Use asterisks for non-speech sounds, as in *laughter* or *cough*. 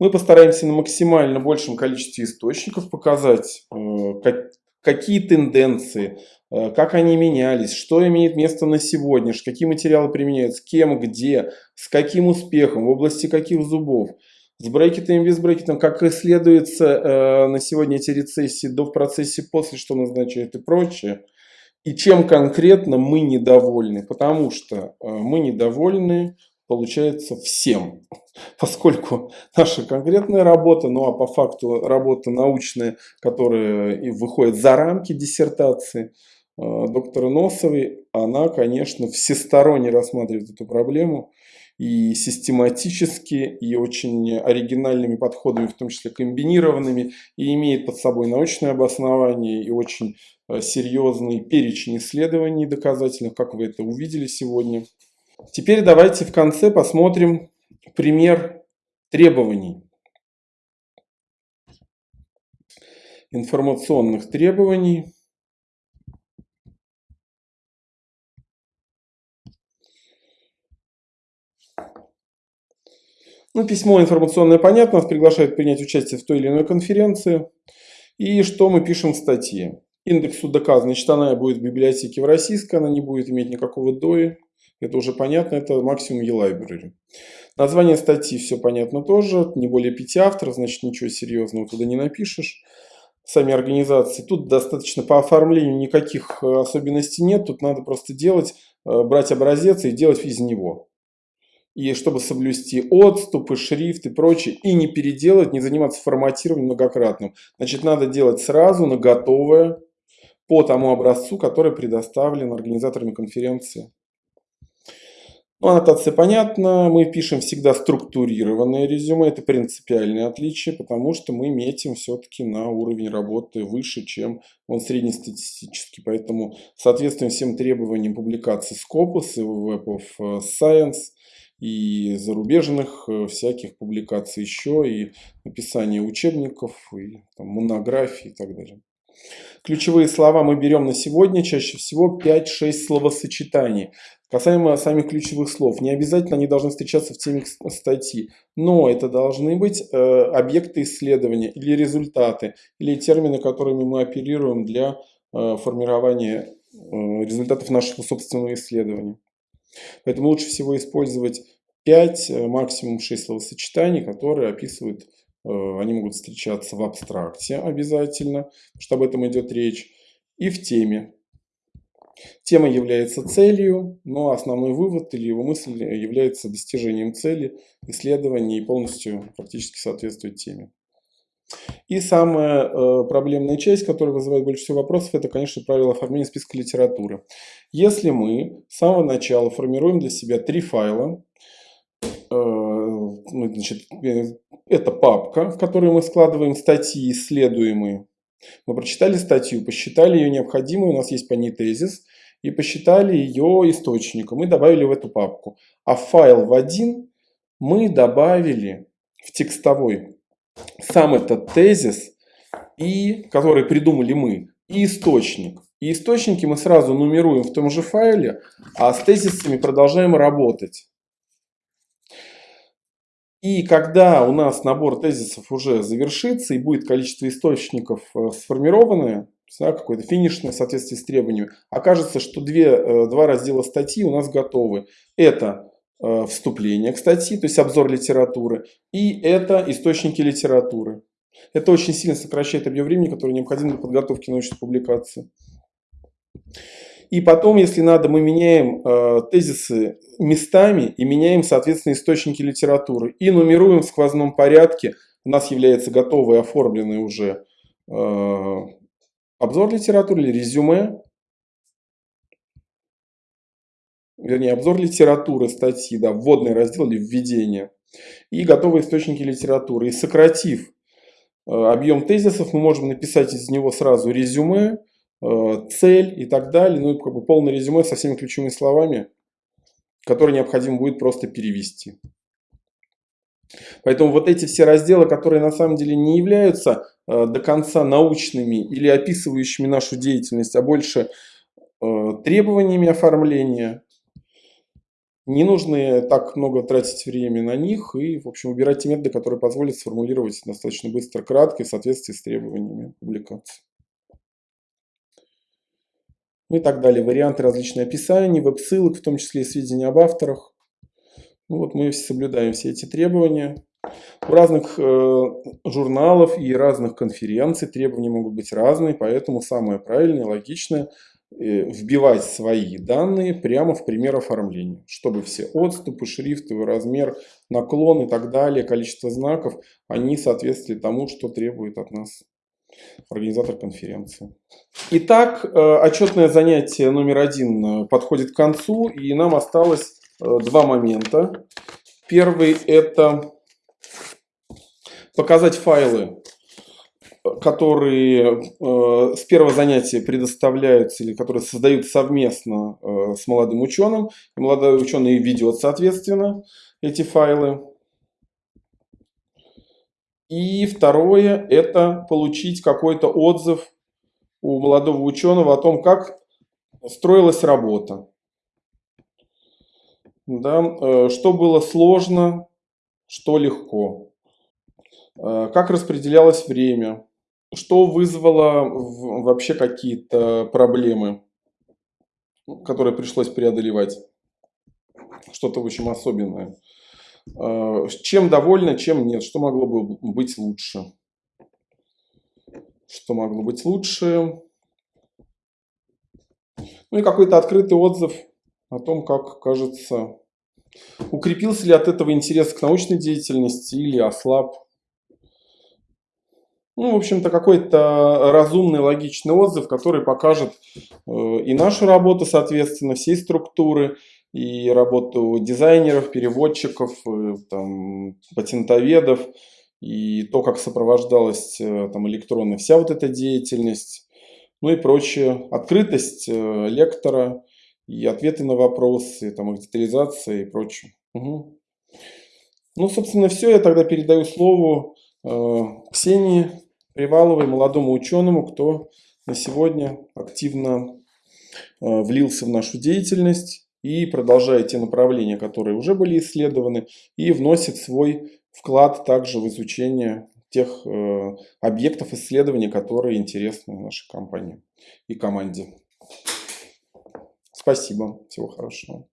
Мы постараемся на максимально большем количестве источников показать, э, какие тенденции, э, как они менялись, что имеет место на сегодня, какие материалы применяются, кем, где, с каким успехом, в области каких зубов. С брекетом, без брекетом, как исследуется э, на сегодня эти рецессии до в процессе, после, что назначает и прочее. И чем конкретно мы недовольны, потому что мы недовольны получается всем. *laughs* Поскольку наша конкретная работа, ну а по факту работа научная, которая и выходит за рамки диссертации э, доктора Носовой, она, конечно, всесторонне рассматривает эту проблему и систематически, и очень оригинальными подходами, в том числе комбинированными, и имеет под собой научное обоснование и очень э, серьезный перечень исследований доказательных, как вы это увидели сегодня. Теперь давайте в конце посмотрим пример требований. Информационных требований. Ну, письмо информационное понятно, нас приглашают принять участие в той или иной конференции. И что мы пишем в статье? Индексу доказано, значит, она будет в библиотеке в российской, она не будет иметь никакого DOI. Это уже понятно, это максимум e-library. Название статьи все понятно тоже, не более пяти авторов, значит ничего серьезного туда не напишешь. Сами организации, тут достаточно по оформлению никаких э, особенностей нет, тут надо просто делать, э, брать образец и делать из него. И чтобы соблюсти отступы, шрифт и прочее, и не переделать, не заниматься форматированием многократным. Значит, надо делать сразу на готовое, по тому образцу, который предоставлен организаторами конференции. Ну, аннотация понятна. Мы пишем всегда структурированное резюме. Это принципиальное отличие, потому что мы метим все-таки на уровень работы выше, чем он среднестатистический. Поэтому соответствуем всем требованиям публикации Scopus и Web of Science и зарубежных э, всяких публикаций еще, и написание учебников, и там, монографий и так далее. Ключевые слова мы берем на сегодня, чаще всего 5-6 словосочетаний. Касаемо самих ключевых слов, не обязательно они должны встречаться в теме статьи, но это должны быть э, объекты исследования или результаты, или термины, которыми мы оперируем для э, формирования э, результатов нашего собственного исследования. Поэтому лучше всего использовать 5, э, максимум 6 словосочетаний, которые описывают, они могут встречаться в абстракте обязательно, чтобы об этом идет речь, и в теме. Тема является целью, но основной вывод или его мысль является достижением цели исследования и полностью практически соответствует теме. И самая э, проблемная часть, которая вызывает больше всего вопросов, это, конечно, правило оформления списка литературы. Если мы с самого начала формируем для себя три файла, э, значит, э, это папка, в которой мы складываем статьи исследуемые, мы прочитали статью, посчитали ее необходимой, у нас есть по ней тезис, и посчитали ее источником и добавили в эту папку. А файл в один мы добавили в текстовой сам этот тезис, и, который придумали мы, и источник. И источники мы сразу нумеруем в том же файле, а с тезисами продолжаем работать. И когда у нас набор тезисов уже завершится и будет количество источников э, сформированное, да, какое-то финишное в соответствии с требованиями, окажется, что две, э, два раздела статьи у нас готовы. Это э, вступление к статье, то есть обзор литературы, и это источники литературы. Это очень сильно сокращает объем времени, который необходим для подготовки научной публикации. И потом, если надо, мы меняем э, тезисы местами и меняем, соответственно, источники литературы. И нумеруем в сквозном порядке. У нас является готовый, оформленный уже э, обзор литературы или резюме. Вернее, обзор литературы статьи, да, вводный раздел или введение. И готовые источники литературы. И сократив э, объем тезисов, мы можем написать из него сразу резюме, цель и так далее. Ну и как бы полное резюме со всеми ключевыми словами, которые необходимо будет просто перевести. Поэтому вот эти все разделы, которые на самом деле не являются э, до конца научными или описывающими нашу деятельность, а больше э, требованиями оформления, не нужно так много тратить времени на них и, в общем, выбирать те методы, которые позволят сформулировать достаточно быстро, кратко и в соответствии с требованиями публикации. Ну и так далее. Варианты различных описаний, веб-ссылок, в том числе и сведения об авторах. Ну вот мы соблюдаем все эти требования. У разных э, журналов и разных конференций требования могут быть разные, поэтому самое правильное, логичное э, вбивать свои данные прямо в пример оформления, чтобы все отступы, шрифтовый размер, наклон и так далее, количество знаков, они соответствовали тому, что требует от нас организатор конференции. Итак, э, отчетное занятие номер один подходит к концу, и нам осталось два момента. Первый это показать файлы, которые э, с первого занятия предоставляются или которые создают совместно э, с молодым ученым. Молодой ученый ведет, соответственно, эти файлы. И второе – это получить какой-то отзыв у молодого ученого о том, как строилась работа. Да, э, что было сложно, что легко. Э, как распределялось время? Что вызвало вообще какие-то проблемы, которые пришлось преодолевать? Что-то, в общем, особенное. Э, чем довольны, чем нет? Что могло бы быть лучше? Что могло быть лучше? Ну и какой-то открытый отзыв о том, как кажется, укрепился ли от этого интерес к научной деятельности или ослаб. Ну, в общем-то, какой-то разумный, логичный отзыв, который покажет э, и нашу работу, соответственно, всей структуры, и работу дизайнеров, переводчиков, э, там, патентоведов, и то, как сопровождалась э, там, электронно вся вот эта деятельность, ну и прочее. Открытость лектора и ответы на вопросы, там, их детализация и прочее. Угу. Ну, собственно, все. Я тогда передаю слово э, Ксении. Приваловой, молодому ученому, кто на сегодня активно э, влился в нашу деятельность и продолжает те направления, которые уже были исследованы, и вносит свой вклад также в изучение тех э, объектов исследования, которые интересны нашей компании и команде. Спасибо. Всего хорошего.